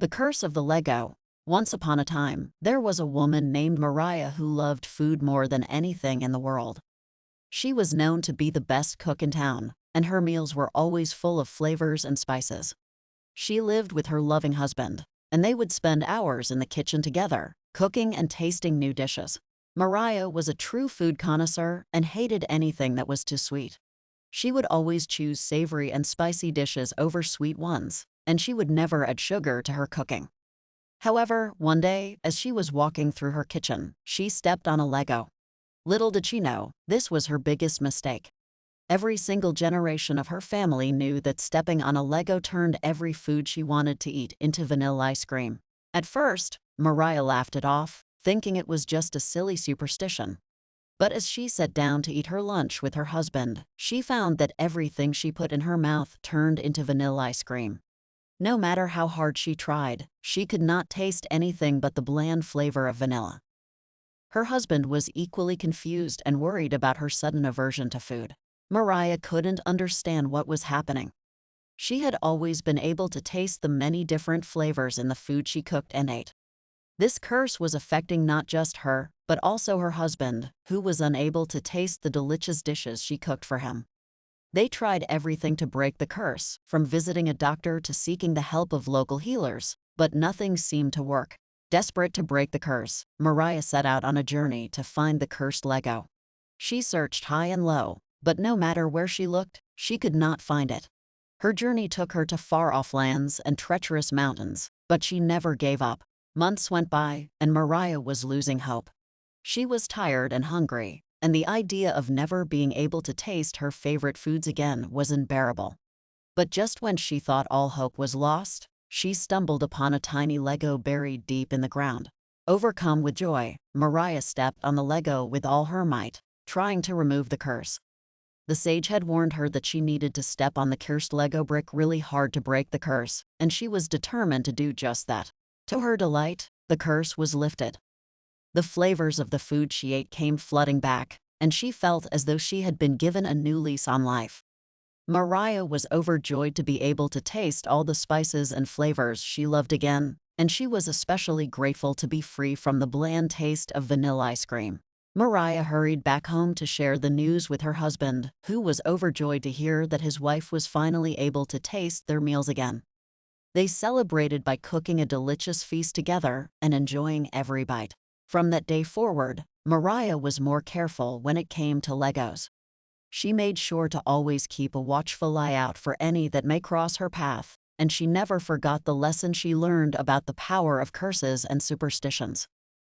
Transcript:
The Curse of the Lego. Once upon a time, there was a woman named Mariah who loved food more than anything in the world. She was known to be the best cook in town, and her meals were always full of flavors and spices. She lived with her loving husband, and they would spend hours in the kitchen together, cooking and tasting new dishes. Mariah was a true food connoisseur and hated anything that was too sweet. She would always choose savory and spicy dishes over sweet ones, and she would never add sugar to her cooking. However, one day, as she was walking through her kitchen, she stepped on a Lego. Little did she know, this was her biggest mistake. Every single generation of her family knew that stepping on a Lego turned every food she wanted to eat into vanilla ice cream. At first, Mariah laughed it off, thinking it was just a silly superstition. But as she sat down to eat her lunch with her husband, she found that everything she put in her mouth turned into vanilla ice cream. No matter how hard she tried, she could not taste anything but the bland flavor of vanilla. Her husband was equally confused and worried about her sudden aversion to food. Mariah couldn't understand what was happening. She had always been able to taste the many different flavors in the food she cooked and ate. This curse was affecting not just her, but also her husband, who was unable to taste the delicious dishes she cooked for him. They tried everything to break the curse, from visiting a doctor to seeking the help of local healers, but nothing seemed to work. Desperate to break the curse, Mariah set out on a journey to find the cursed Lego. She searched high and low, but no matter where she looked, she could not find it. Her journey took her to far-off lands and treacherous mountains, but she never gave up. Months went by, and Mariah was losing hope. She was tired and hungry, and the idea of never being able to taste her favorite foods again was unbearable. But just when she thought all hope was lost, she stumbled upon a tiny Lego buried deep in the ground. Overcome with joy, Mariah stepped on the Lego with all her might, trying to remove the curse. The sage had warned her that she needed to step on the cursed Lego brick really hard to break the curse, and she was determined to do just that. To her delight, the curse was lifted. The flavors of the food she ate came flooding back, and she felt as though she had been given a new lease on life. Mariah was overjoyed to be able to taste all the spices and flavors she loved again, and she was especially grateful to be free from the bland taste of vanilla ice cream. Mariah hurried back home to share the news with her husband, who was overjoyed to hear that his wife was finally able to taste their meals again. They celebrated by cooking a delicious feast together and enjoying every bite. From that day forward, Mariah was more careful when it came to Legos. She made sure to always keep a watchful eye out for any that may cross her path, and she never forgot the lesson she learned about the power of curses and superstitions.